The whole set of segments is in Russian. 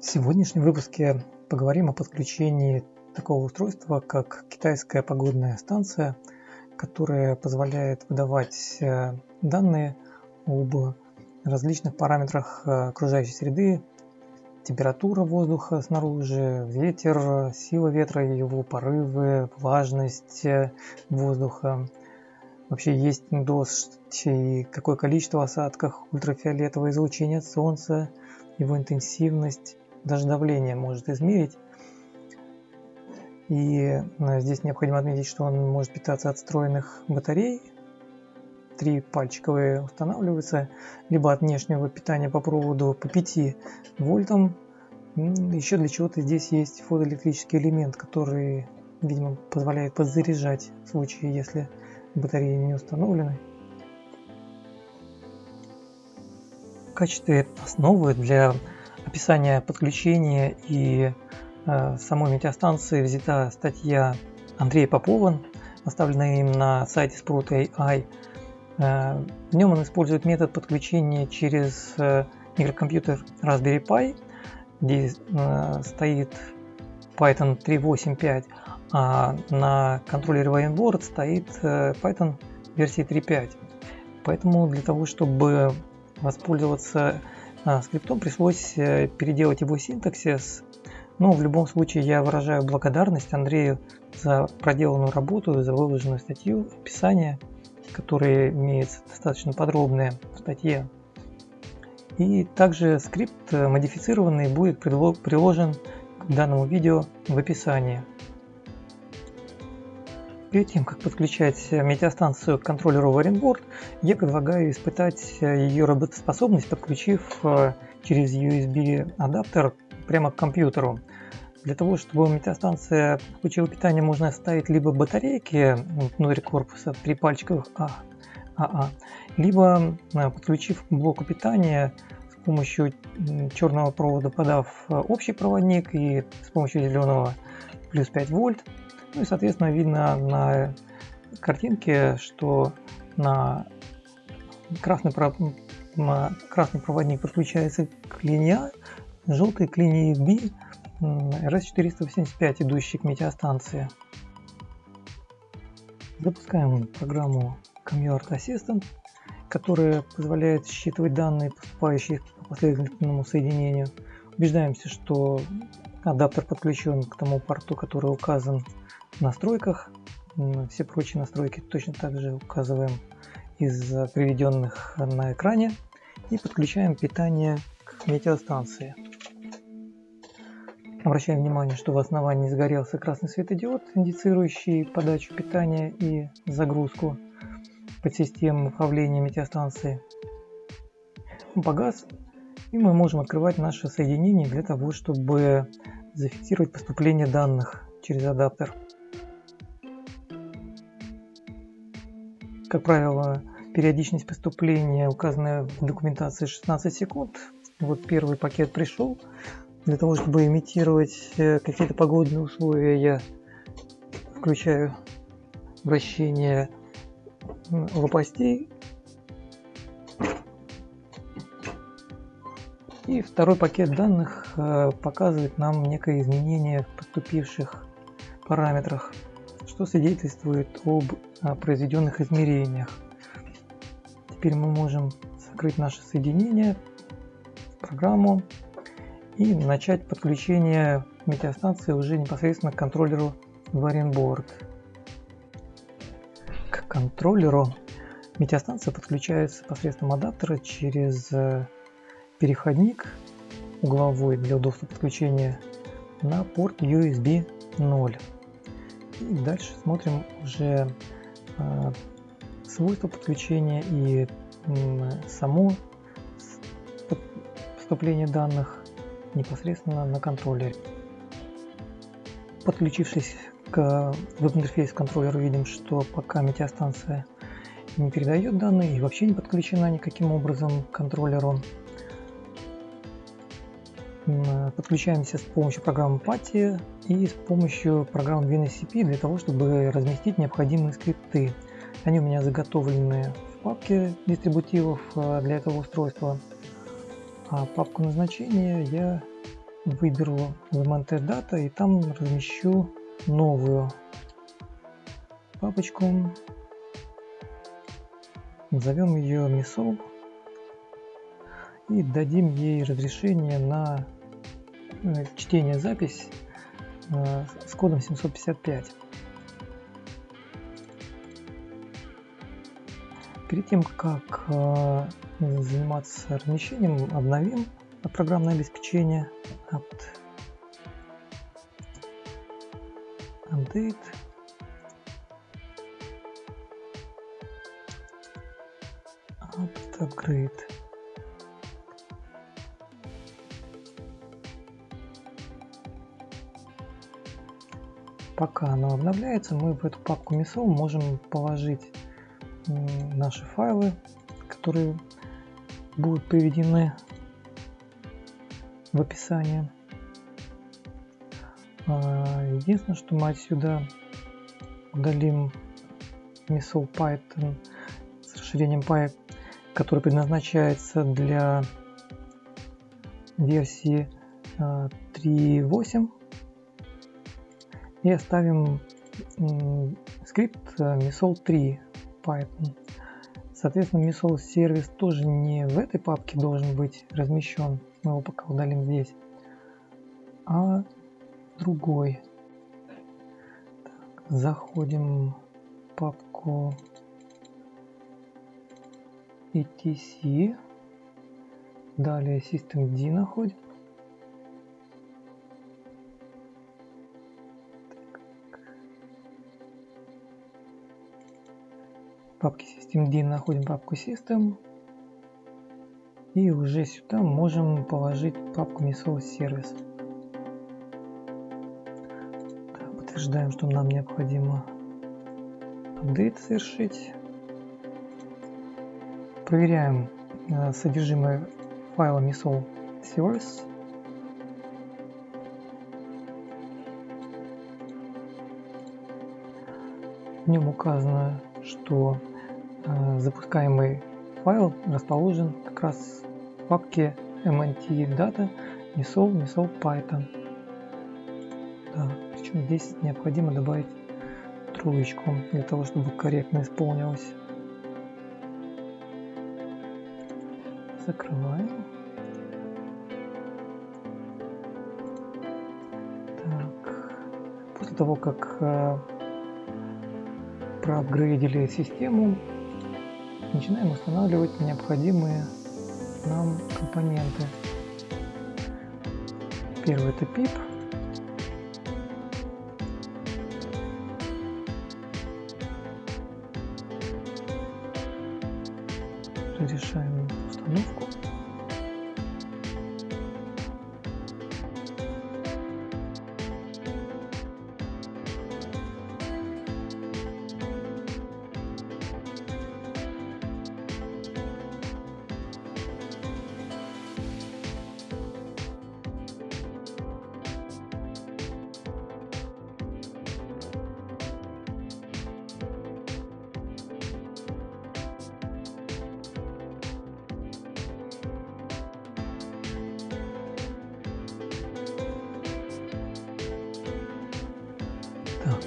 В сегодняшнем выпуске поговорим о подключении такого устройства, как китайская погодная станция, которая позволяет выдавать э, данные об различных параметрах э, окружающей среды, температура воздуха снаружи, ветер, сила ветра, его порывы, влажность э, воздуха, вообще есть дождь и какое количество осадков, ультрафиолетовое излучение от солнца, его интенсивность, даже давление может измерить. И э, здесь необходимо отметить, что он может питаться от встроенных батарей. Три пальчиковые устанавливаются, либо от внешнего питания по проводу по 5 вольтам. Еще для чего-то здесь есть фотоэлектрический элемент, который, видимо, позволяет подзаряжать в случае, если батареи не установлены. В качестве основы для описания подключения и э, самой метеостанции взята статья Андрея Попова, оставленная им на сайте Sprout AI. Э, в нем он использует метод подключения через э, микрокомпьютер Raspberry Pi, где э, стоит Python 3.8.5, а на контроллере Warrenboard стоит э, Python версии 3.5. Поэтому для того, чтобы воспользоваться скриптом, пришлось э, переделать его синтаксис. Но в любом случае я выражаю благодарность Андрею за проделанную работу, за выложенную статью, описание, которое имеется достаточно подробное в статье. И также скрипт э, модифицированный будет приложен к данному видео в описании. Перед тем, как подключать метеостанцию к контроллеру Warrenboard, я предлагаю испытать ее работоспособность, подключив э, через USB адаптер прямо к компьютеру. Для того, чтобы метеостанция получила питание, можно ставить либо батарейки внутри корпуса, три пальчиковых А, АА, либо э, подключив к блоку питания с помощью черного провода, подав э, общий проводник и с помощью зеленого плюс 5 вольт ну и, соответственно, видно на картинке, что на красный, на красный проводник подключается к линии А, желтый к линии B, RS-485, идущий к метеостанции. Запускаем программу Commute Assistant, которая позволяет считывать данные, поступающие по последовательному соединению. Убеждаемся, что адаптер подключен к тому порту, который указан настройках. Все прочие настройки точно так же указываем из приведенных на экране и подключаем питание к метеостанции. Обращаем внимание, что в основании загорелся красный светодиод, индицирующий подачу питания и загрузку под систему управления метеостанции. Погас, и мы можем открывать наше соединение для того, чтобы зафиксировать поступление данных через адаптер. Как правило, периодичность поступления, указанная в документации 16 секунд. Вот первый пакет пришел. Для того, чтобы имитировать э, какие-то погодные условия, я включаю вращение лопастей. И второй пакет данных э, показывает нам некое изменение в поступивших параметрах что свидетельствует об произведенных измерениях. Теперь мы можем закрыть наше соединение, программу и начать подключение метеостанции уже непосредственно к контроллеру Varianboard. К контроллеру метеостанция подключается посредством адаптера через э, переходник угловой для удобства подключения на порт USB 0. Дальше смотрим уже э, свойства подключения и э, само поступление данных непосредственно на контроллере. Подключившись к веб-интерфейсу контроллера, видим, что пока метеостанция не передает данные и вообще не подключена никаким образом к контроллеру. Подключаемся с помощью программы PATI и с помощью программы WinSCP для того, чтобы разместить необходимые скрипты. Они у меня заготовлены в папке дистрибутивов э, для этого устройства. А папку назначения я выберу VMNT Data и там размещу новую папочку. Назовем ее MISOL и дадим ей разрешение на э, чтение запись э, с кодом 755. Перед тем, как э, заниматься размещением, обновим программное обеспечение apt update apt upgrade пока оно обновляется мы в эту папку MISO можем положить наши файлы которые будут приведены в описании. А, единственное, что мы отсюда удалим Missile Python с расширением Py, который предназначается для версии 3.8 а, и оставим скрипт Missile 3 Python. Соответственно, Missile сервис тоже не в этой папке должен быть размещен. Мы его пока удалим здесь. А другой. Так, заходим в папку etc. Далее systemd находим. Папке systemd находим папку system и уже сюда можем положить папку Service. Так, подтверждаем, что нам необходимо апдейт совершить. Проверяем э, содержимое файла Missile Service. В нем указано что запускаемый файл расположен как раз в папке mnt data misol misol python. Да, причем здесь необходимо добавить троечку для того, чтобы корректно исполнилось. Закрываем. Так. После того, как э, проапгрейдили систему, начинаем устанавливать необходимые нам компоненты. Первый это PIP. Решаем установку.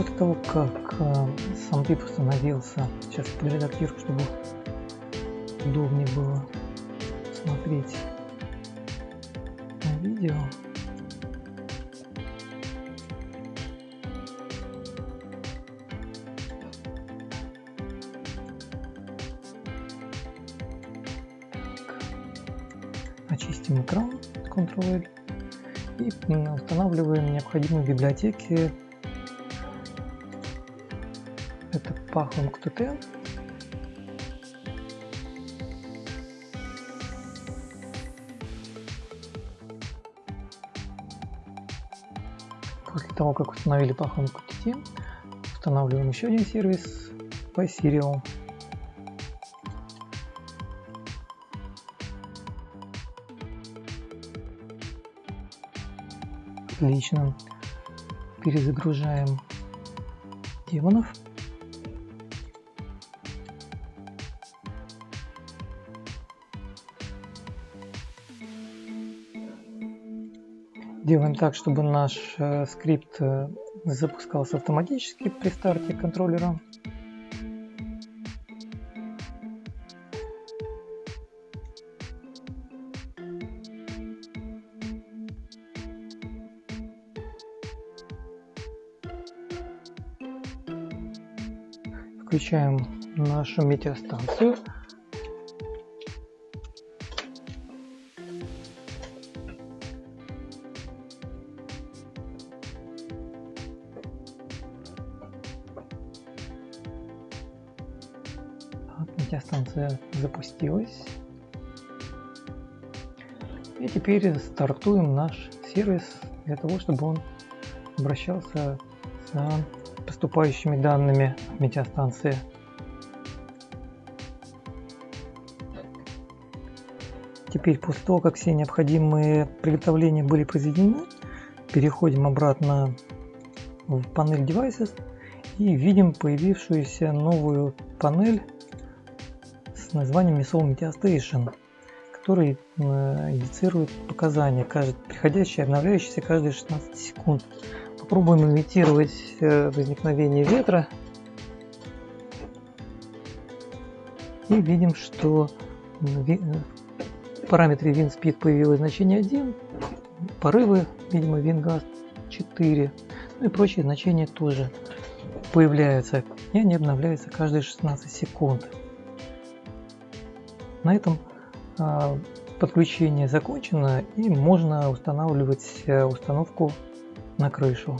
После того, как э, сам тип установился, сейчас подредактирую, чтобы удобнее было смотреть на видео. Очистим экран Ctrl-L и устанавливаем необходимые библиотеки КТТ. После того, как установили Pahom QTT, устанавливаем еще один сервис PySerial. Отлично. Перезагружаем демонов. Сделаем так, чтобы наш э, скрипт э, запускался автоматически при старте контроллера. Включаем нашу метеостанцию. Запустилась. И теперь стартуем наш сервис для того, чтобы он обращался с поступающими данными метеостанции. Теперь после того, как все необходимые приготовления были произведены, переходим обратно в панель Devices и видим появившуюся новую панель названием Misol Meteor Station, который э, индицирует показания, приходящие и обновляющиеся каждые 16 секунд. Попробуем имитировать э, возникновение ветра. И видим, что в параметре WindSpeed появилось значение 1, порывы, видимо, WindGust 4, ну и прочие значения тоже появляются, и они обновляются каждые 16 секунд. На этом а, подключение закончено и можно устанавливать э, установку на крышу.